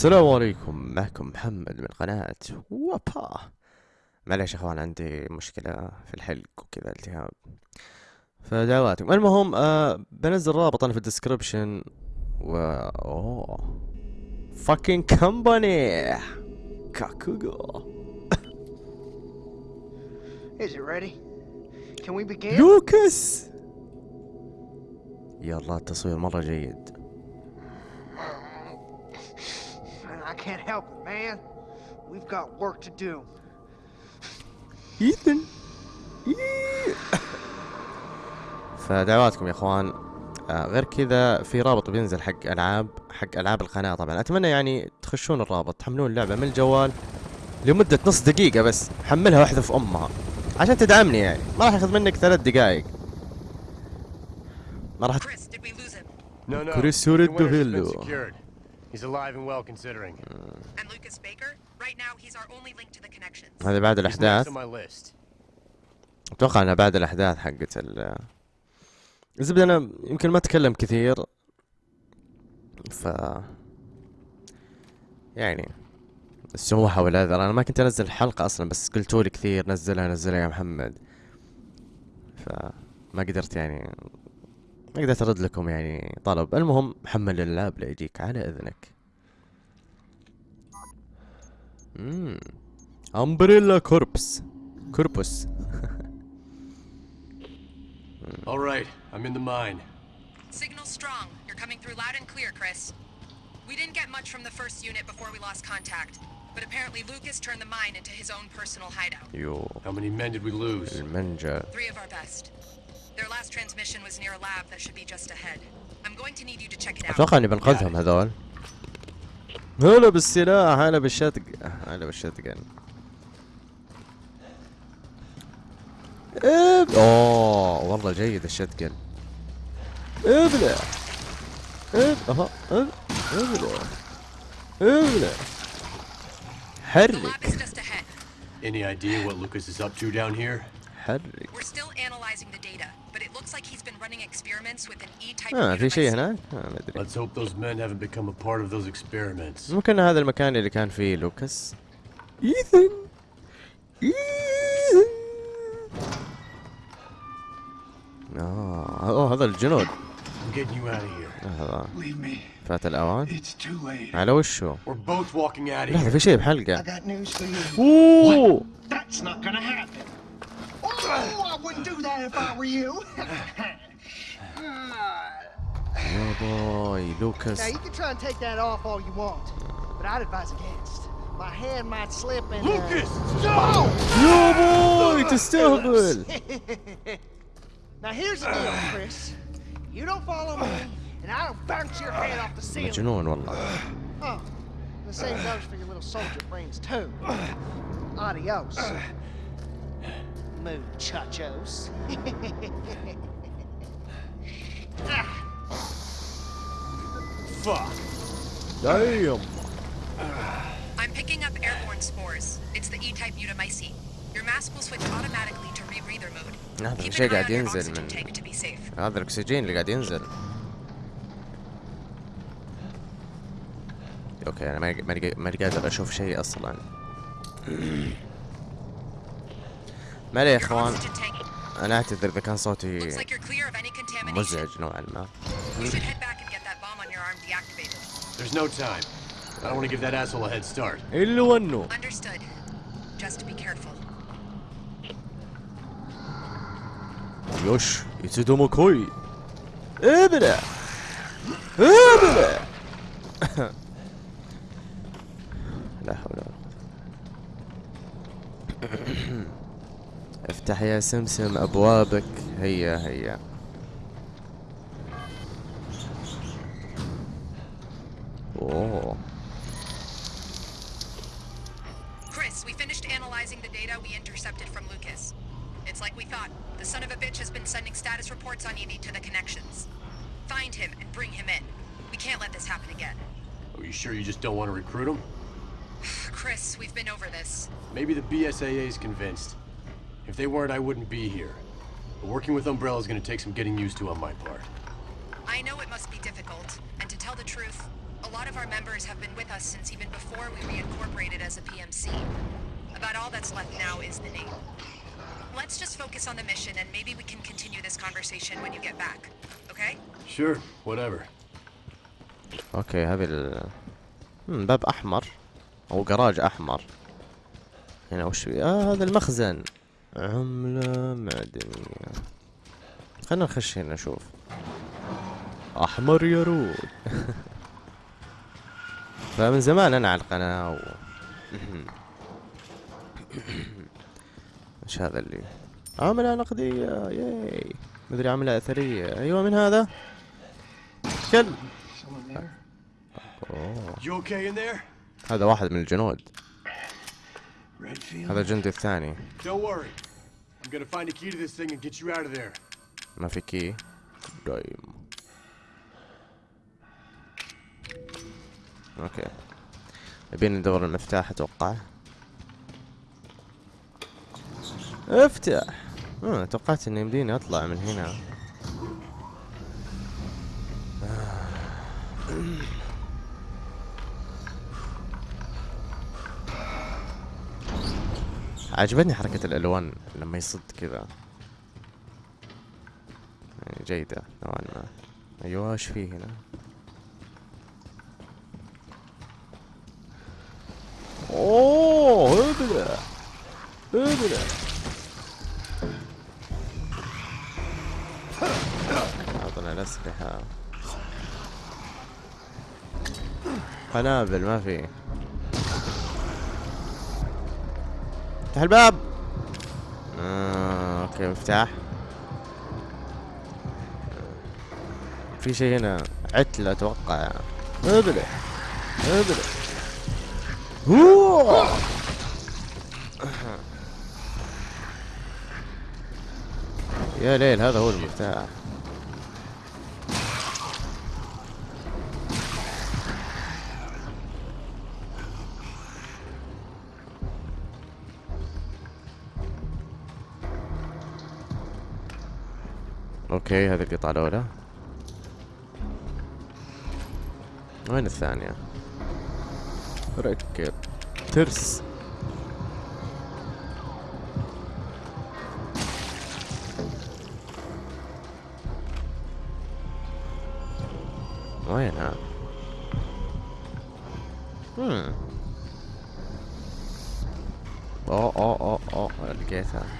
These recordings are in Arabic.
السلام عليكم. معكم محمد من قناة وابا. معليش يا اخوان عندي مشكلة في الحلق وكذا التهاب. فدعواتكم. المهم آه بنزل رابط أنا في ال description و أوه. fucking company كاكوغو. Is it ready? Can we begin? لوكاس! يلا التصوير مرة جيد. I can't help it, man. We've got work to do. ايثن فدعواتكم يا إخوان. آه غير كذا في رابط بينزل حق ألعاب حق ألعاب القناة طبعا. أتمنى يعني تخشون الرابط تحملون اللعبة من الجوال لمدة نص دقيقة بس. حملها واحدة في أمها عشان تدعمني يعني. ما راح ياخذ منك ثلاث دقائق. ما راح Chris, did we He's alive and well considering. And Lucas Baker? Right now, he's our only link to the connections. هذا بعد list. أتوقع انها بعد الأحداث حقت ال الزبده أنا يمكن ما أتكلم كثير ف يعني السموحة والعذر أنا ما كنت أنزل الحلقة أصلا بس قلتوا لي كثير نزلها نزلها يا محمد فما قدرت يعني ما قدرت ارد لكم يعني طلب المهم حمل اللاب لا يجيك على اذنك امم Umbrella Corps corpus All right, I'm in the mine. Signal strong. You're coming through loud and clear, Chris. We didn't get much from the first unit before we lost contact, but apparently Lucas turned the mine into his own personal hideout. يو How many men did we lose? Three of our best. Their last transmission was near a lab that should be just ahead. I'm going to need you to check it out. أتوقع اني بنقذهم هذول هلا بالسلاح هلا بالشتق هلا بالشتقن اب اوه والله جيد الشتقن ابلع اب أها اب ابلع ابلع lab حرك. Any idea what Lucas is up to down here? حرك We're still analyzing the data, but it looks like he's been running experiments with an E-type آه في شيء. هناك؟ آه ما ادري Let's hope those men haven't become a part of those experiments. ممكن هذا المكان اللي كان فيه لوكاس ايثن ايثن آه اوه هذا الجنود I'm getting you out of here. هذا Leave me. فات الاوان It's too late. على وشه We're both walking out of لحظة. في شيء I بحلقة got Oh, I wouldn't do that if I were you. oh boy, Lucas. Now you can try and take that off all you want, but I'd advise against. My hand might slip and. Uh, Lucas, stop! Oh! Boy, it's terrible. now here's the deal, Chris. You don't follow me, and I'll bounce your head off the ceiling. But you know what? Oh, the same goes for your little soldier brains too. Adios Muchachos. Fuck! دايم I'm picking up airborne spores. It's the E-type mutamycete. Your mask will switch automatically to rebreather mode. هذا Keep الشيء an eye قاعد on your ينزل oxygen من tank to be safe. هذا الاكسجين اللي قاعد ينزل اوكي انا ماني ماني ماني قادر اشوف شيء اصلا ما يا إخوان أنا أعتذر إذا كان صوتي مزعج نوعا ما There's no time. يوش، يتدو مكوي. إبرة. إبرة. لا حول ولا قوة. افتح يا سمسم ابوابك هيا هيا اوه Chris, we finished analyzing the data we intercepted from Lucas. It's like we thought. The son of a bitch has been sending status reports on Evie to the connections. Find him and bring him in. We can't let this happen again. Are you sure you just don't want to recruit him? Chris, we've been over this. Maybe the BSAA is convinced. If they weren't, I wouldn't be here. But working with Umbrella is going to take some getting used to on my part. I know it must be difficult, and to tell the truth, a lot lot of our members have been with us since even before we reincorporated as a PMC. About all that's left now is the name. Let's just focus on the mission and maybe we can continue this conversation when you get back. Okay? Sure, whatever. اوكي هذه ال مم، باب احمر او جراج احمر هنا وش في اه هذا المخزن عملة معدنية خلنا نخش هنا نشوف أحمر يرود. فمن زمان أنا على القناة و... إيش هذا اللي؟ عملة نقدية ياي. مدري عملة أثرية. أيوه من هذا؟ كلب? هذا واحد من الجنود? هذا الجندي الثاني. Don't worry. I'm gonna find a key to this thing and get you out of there. ما في كي دايم أوكي يبين ندور المفتاح أتوقع. افتح. آه توقعت إنه يمديني أطلع من هنا. عجبتني حركة الألوان لما يصد كذا يعني جيدة نوعا ما. أيوه إيش فيه هنا؟ أوه ابلع ابلع أعطنا الأسلحة. قنابل ما في. افتح الباب. آه، أوكي مفتاح. في شيء هنا. عتلة أتوقع. ابلع ابلع هو يا ليل هذا هو المفتاح. أوكي هذه القطعة الأولى. وين الثانية؟ ركب ترس. وينها؟ اوه اوه اوه اوه لقيتها.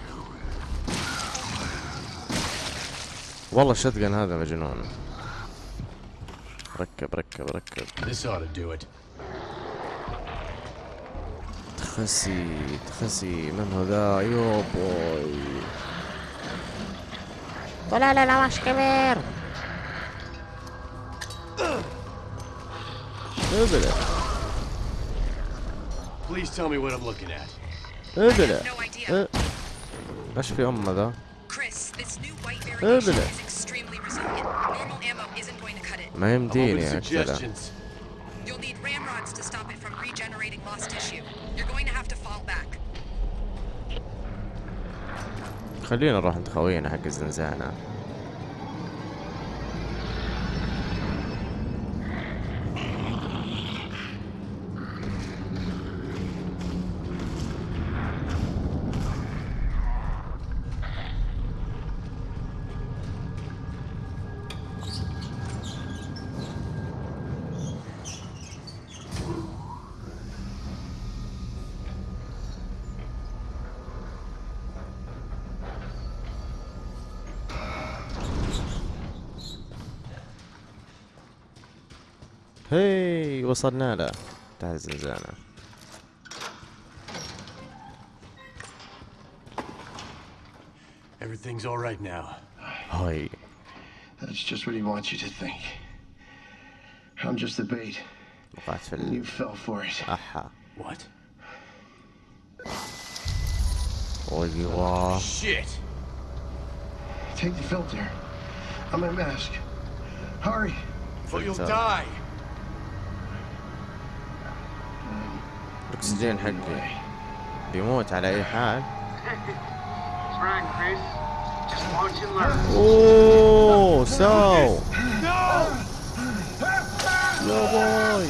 والله الشتقن هذا مجنون ركب ركب ركب. This ought to do it. تخسي تخسي. من هو ذا يو بوي. طلع لنا وحش كبير. ابلع Please tell me what I'm looking at. ابلع. إيش في ام ذا. ابدا ما يمديني خلينا نروح عند خوينا حق الزنزانة. هي وصلنا له بتاع الزنزانة Everything's all right now. هاي That's just what he wants you to think. I'm just the bait. وقعت في and You fell for it. الأحا What? ايوه Shit! Take the filter. On my mask. Hurry. Or you'll Filter. die! الأكسجين حقي. بيموت على أي حال. أوه سو يا باي.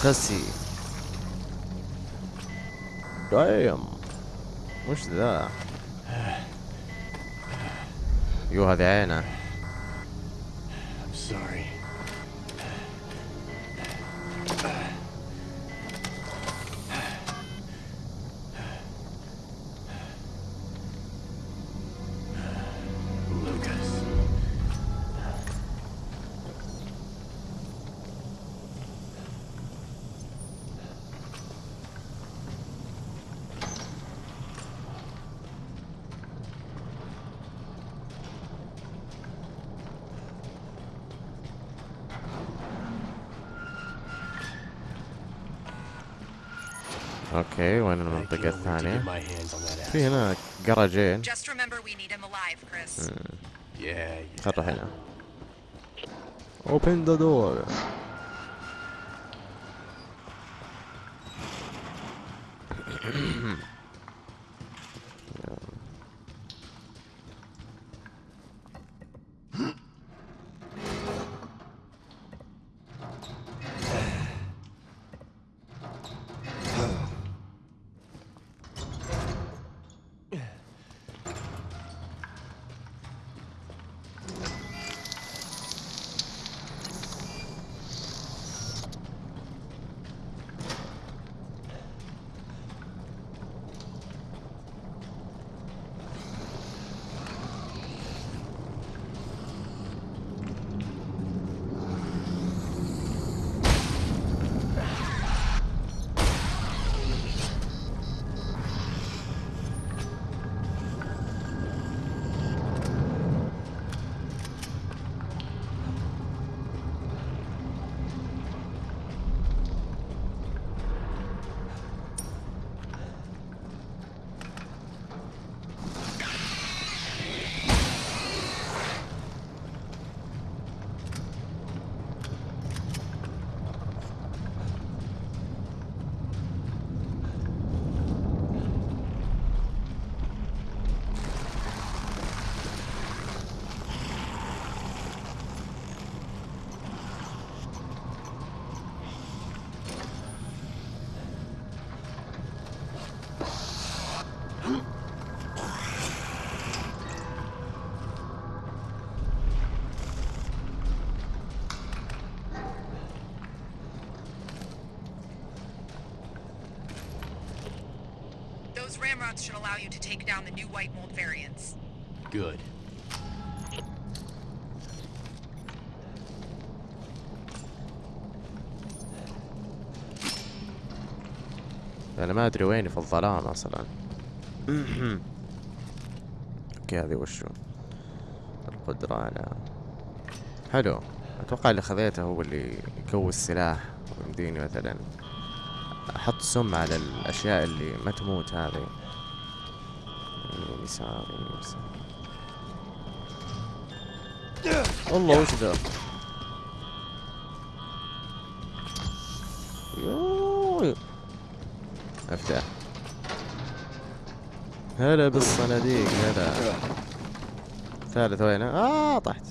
خسي. دايم. وش ذا؟ يو هذه عينه. Yeah. خل نروح هنا open the door Ramrods should allow you to take down the new white mold variants. Good. أنا ما أدري ويني في الظلام أصلا أوكي هذه وشو القدرة على حلو أتوقع اللي خذيته هو اللي يكوي السلاح ويمديني مثلا أحط سم على الأشياء اللي ما تموت هذه يسار يسار. الله وش ذا؟ يوي افتح هلا بالصناديق هلا ثالث وين آه طحت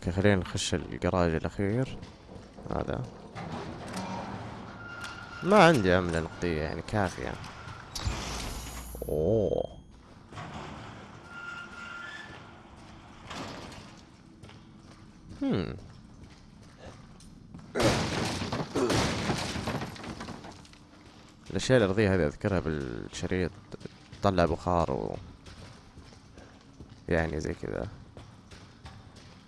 أوكي خلينا نخش الجراج الأخير. هذا. ما عندي عملة نقدية يعني كافية. أوه. الأشياء الارضية هذه أذكرها بالشريط تطلع بخار و يعني زي كذا.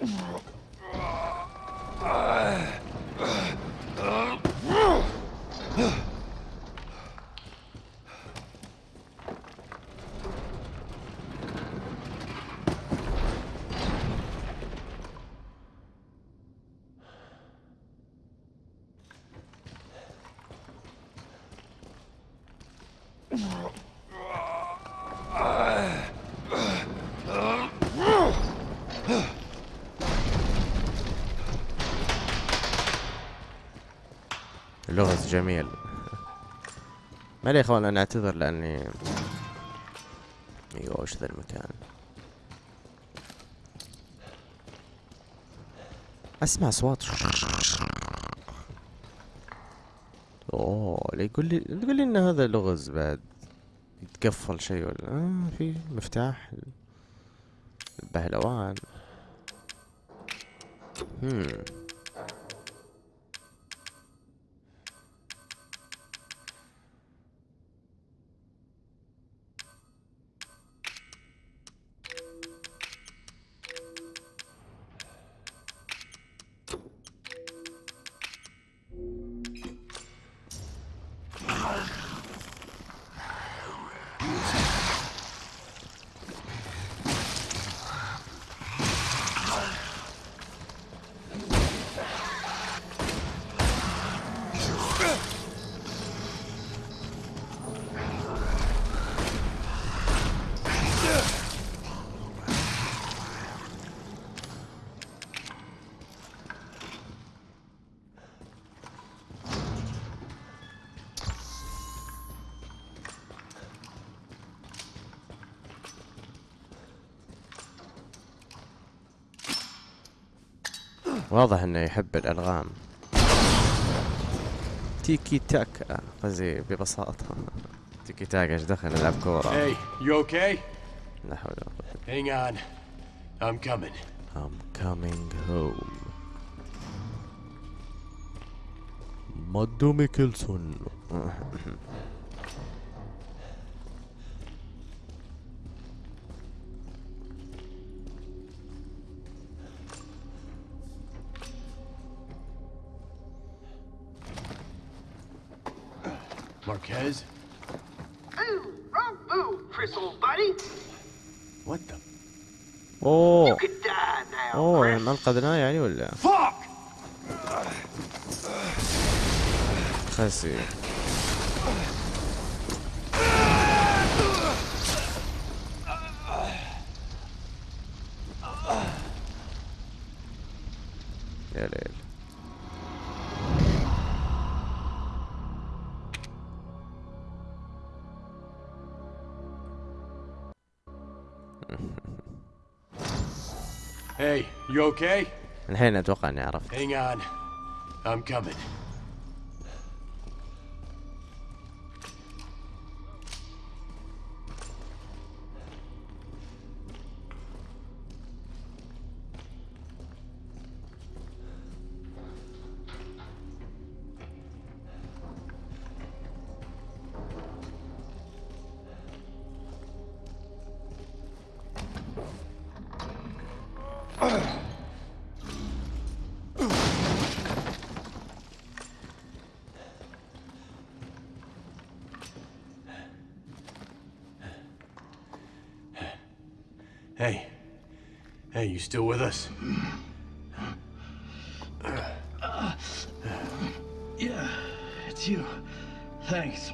Oh. جميل. ما لي إخوان أنا أعتذر لأني أيوه وش ذا المكان؟ أسمع أصوات. أوه لا يقول لي يقول لي إن هذا لغز بعد يتقفل شيء ولا؟ آه في مفتاح البهلوان. هم. واضح إنه يحب الألغام تيكي تاكا قصدي ببساطة تيكي تاكا إيش دخل نلعب كورة Hey, you okay? لا حول ولا قوة Hang on. I'm coming. I'm coming home مادو ميكلسون يعني ولا fuck? خسي يا ليل Hey, you okay? الحين أتوقع إني عرفت Hang on. I'm coming. You still with us? Yeah, it's you. Thanks.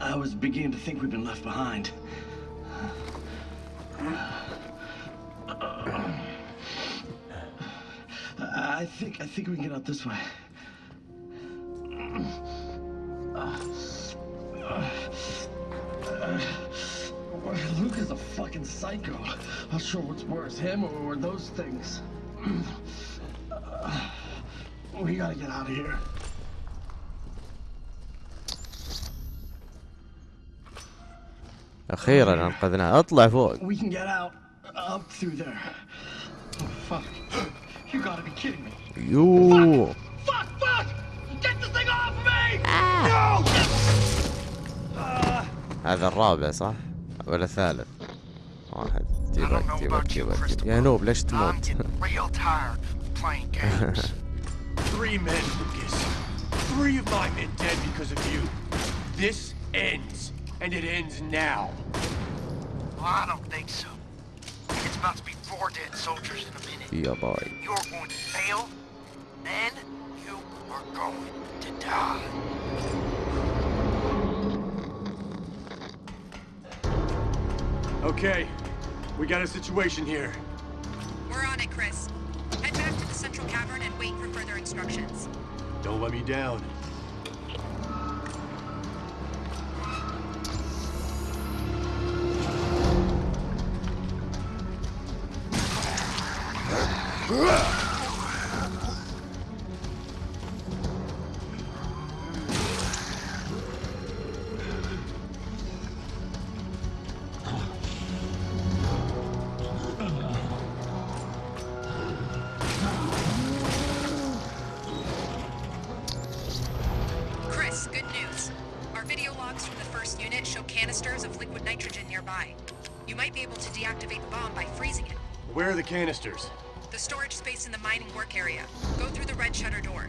I was beginning to think we've been left behind. I think I think we can get out this way. Psycho. Not sure what's worse, him or, those things. We gotta get out of here. أخيرا انقذناه اطلع فوق We can get out up through there. Oh fuck! You gotta be kidding me! يو Fuck! Fuck! Get this thing off me! هذا الرابع صح ولا الثالث Oh, dealer, dealer, dealer. Yeah, I know, blessed mod. I'm getting real tired playing games. Three men, Lucas. Three of my men dead because of you. This ends, and it ends now. Well, I don't think so. It's about to be four dead soldiers in a minute. Yeah, boy. You're going to fail, then you are going to die. Okay, we got a situation here. We're on it, Chris. Head back to the central cavern and wait for further instructions. Don't let me down. Where are the canisters? The storage space in the mining work area. Go through the red shutter door.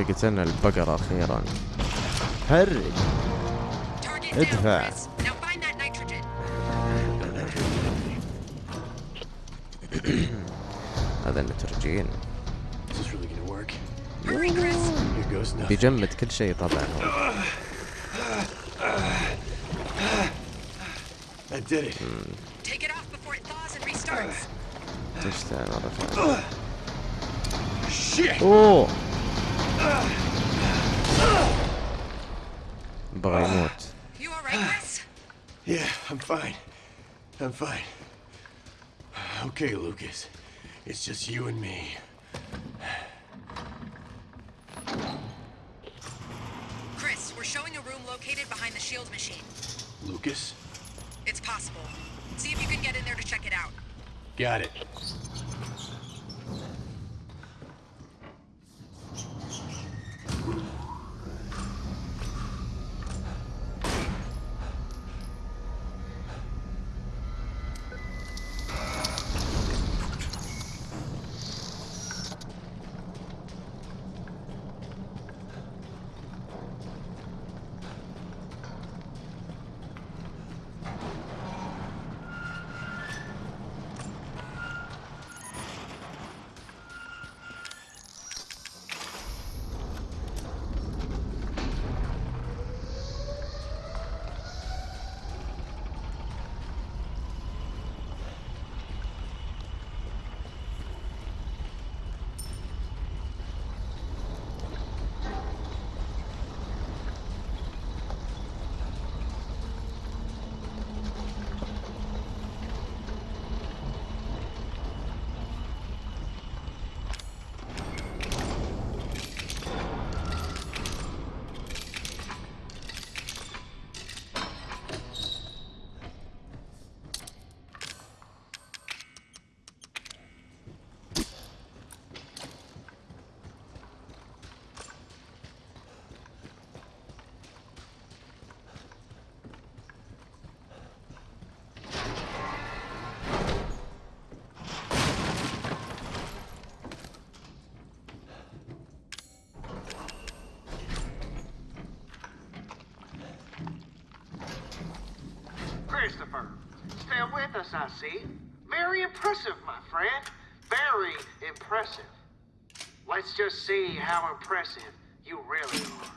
أوكي قتلنا البقرة أخيرا حرج ادفع. هذا النترجين بيجمد كل شيء طبعا. هو. أوه! By what? You alright, Chris? Yeah, I'm fine. I'm fine. Okay, Lucas. It's just you and me. Chris, we're showing a room located behind the shield machine. Lucas? It's possible. See if you can get in there to check it out. Got it. I see. Very impressive, my friend. Very impressive. Let's just see how impressive you really are.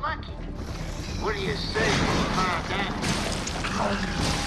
Got lucky. What do you say find out?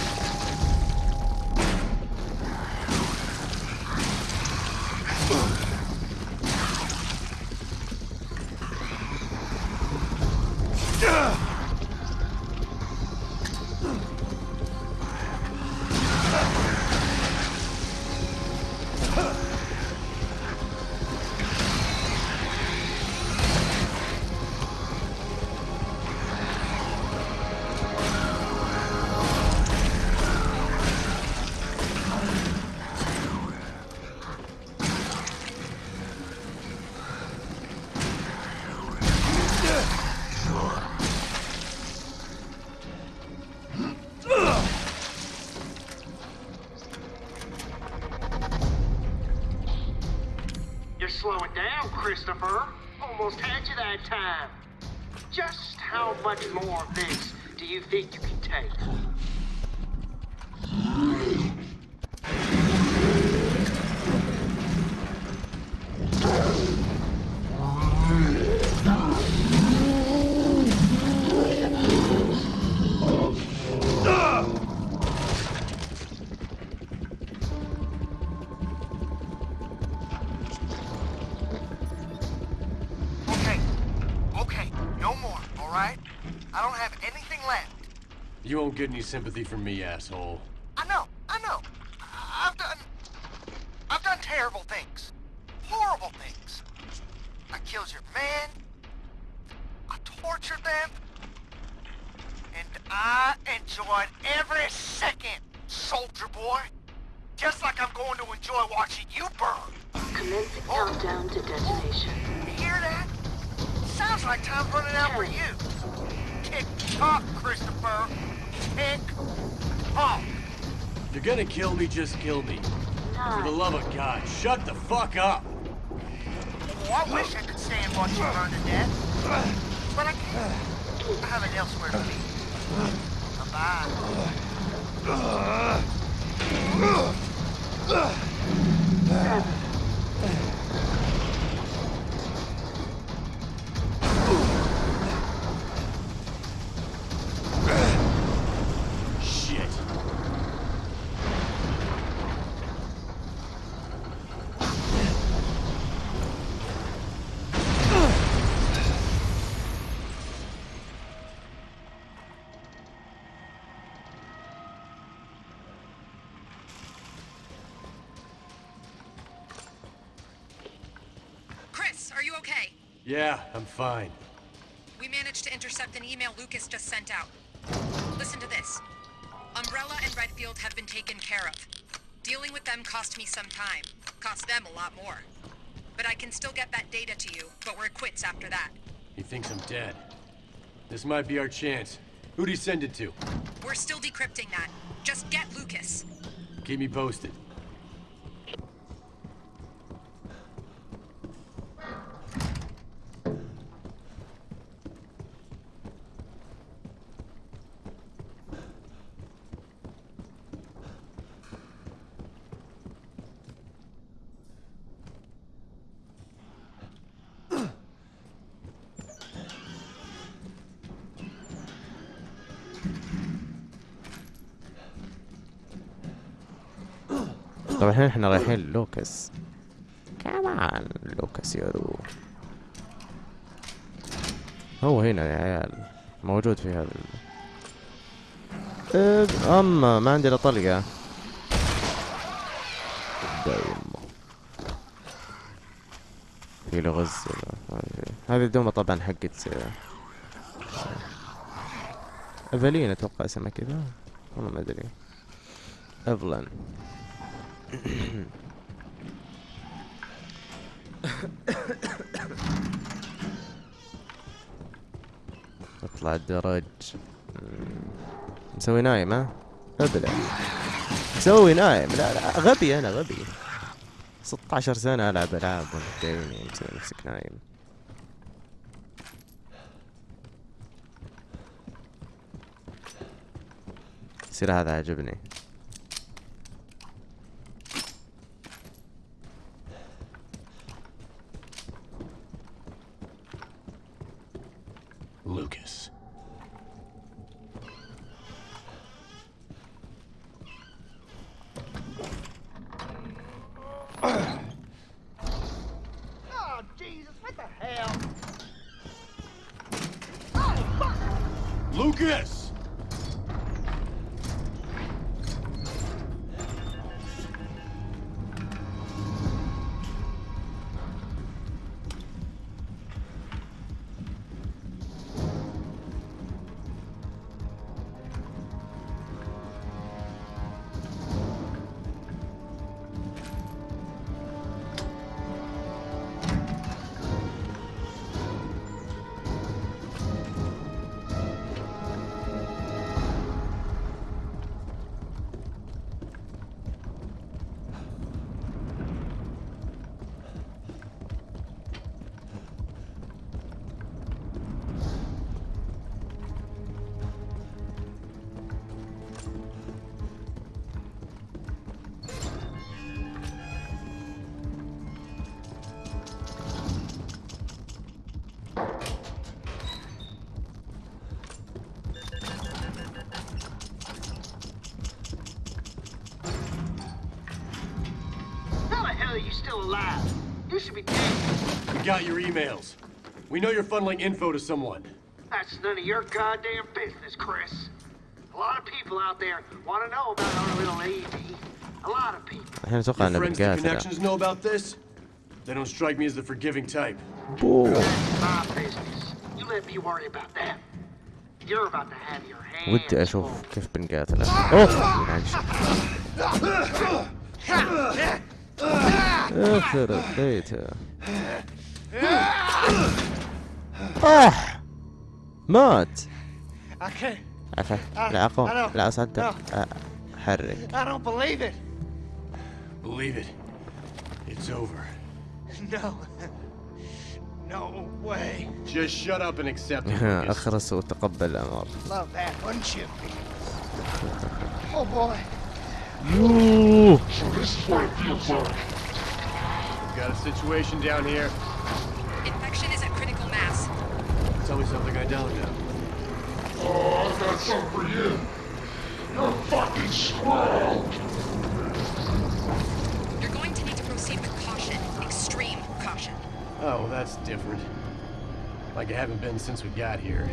You won't get any sympathy from me, asshole. Fuck up! Yeah, I'm fine. We managed to intercept an email Lucas just sent out. Listen to this. Umbrella and Redfield have been taken care of. Dealing with them cost me some time. Cost them a lot more. But I can still get that data to you, but we're quits after that. He thinks I'm dead. This might be our chance. Who'd he send it to? We're still decrypting that. Just get Lucas. Keep me posted. الحين إحنا رايحين لوكاس. كمان لوكاس يارو هو هنا يا عيال موجود في هذا ال... إب- أما ما عندي إلا دايم في له غز ولا ما أدري. هذه الدومة طبعا حقت أفلين أتوقع اسمها كذا. والله ما أدري. افلن اطلع الدرج. مسوي نايم ها؟ ابلع مسوي نايم. لا لا غبي أنا غبي. 16 سنة ألعب ألعاب وانت جايني مسوي نفسك نايم. السلاح هذا عجبني We got your emails. We know you're funneling info to someone. That's none of your goddamn business, Chris. A lot of people out there want to know about our little Evie. A lot of people. الحين اتوقع Your انه friends the بنقاتله connections know about this? They don't strike me as the forgiving type. My business. You let me worry about that. You're about to have your hands ودي اشوف full. كيف بنقاتله اوه معلش يخرب بيته طاح مات I can't. عفا أنا- لا اقوم أنا- لا اصدق No. أ- حرك I don't believe it. Believe it. It's over. No. No way. Just shut up and accept it. Lucas. اخرس وتقبل الامر Love that, wouldn't you? Oh boy. We've got a situation down here. Tell me something I don't know. You're going to need to proceed with caution. Extreme caution. Oh, that's different. Like I haven't been since we got here.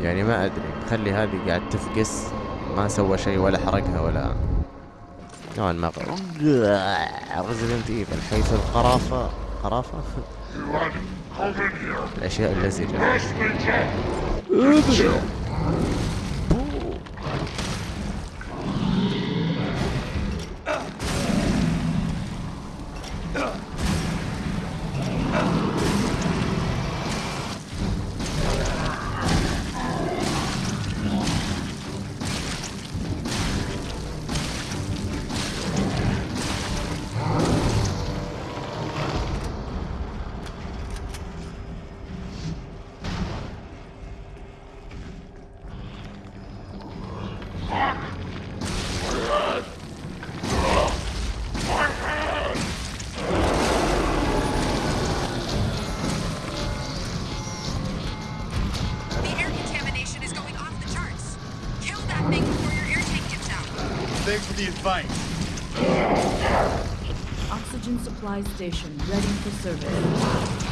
يعني ما ادري خلي هذه قاعد تفقس ما سوى شيء ولا حرقها ولا نوعا ما. ريزدنت ايفل حيث القرافة قرافة؟ الأشياء اللزجة. Advice. Oxygen supply station ready for service.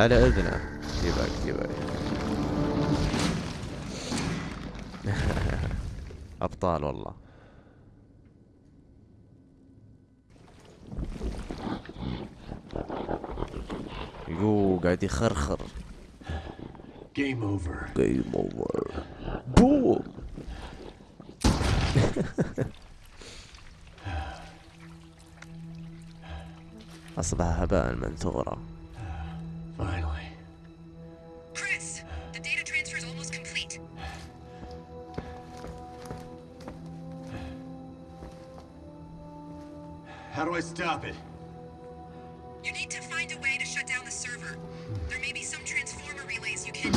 على أذنه. جيبك جيبك أبطال والله. يو قاعد يخرخر. Game over. game over boom أصبح هباء منثورا stop it? You need to find a way to shut down the server. There may be some transformer relays you can.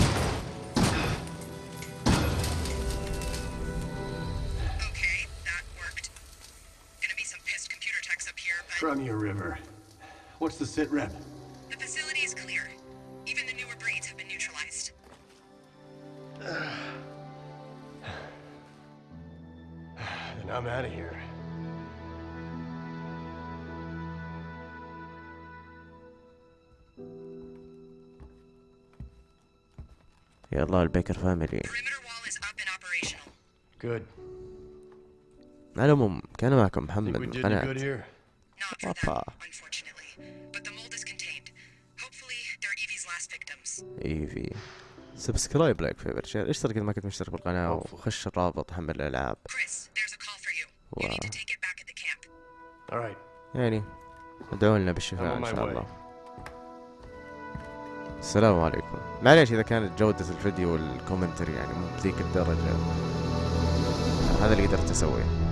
Okay, that worked. Gonna be some pissed computer techs up here, but Crimea River. What's the sit rep? the facility is clear. Even the newer breeds have been neutralized. Then I'm out of here. يا الله البيكر فاميلي. Good على العموم كان معكم محمد أنا أوبا. ايفي subscribe like favorite share اشترك إذا ما كنت مشترك بالقناة وخش الرابط حمل الألعاب. يعني ادعوا لنا بالشفاء إن شاء الله. السلام عليكم. معليش إذا كانت جودة الفيديو والكومنتري يعني مو بذيك الدرجة. هذا اللي قدرت أسويه.